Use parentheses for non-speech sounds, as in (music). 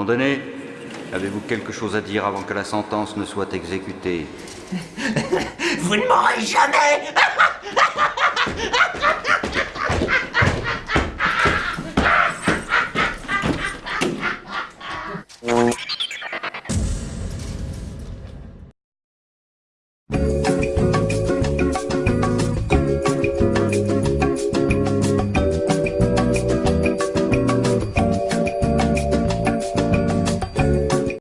Condamné, avez-vous quelque chose à dire avant que la sentence ne soit exécutée (laughs) Vous ne m'aurez jamais (laughs)